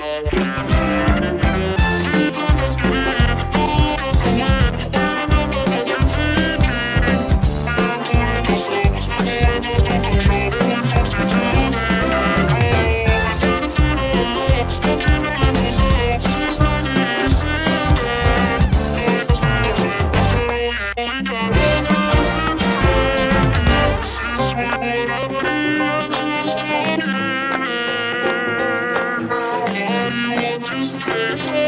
¡Gracias! Thank you.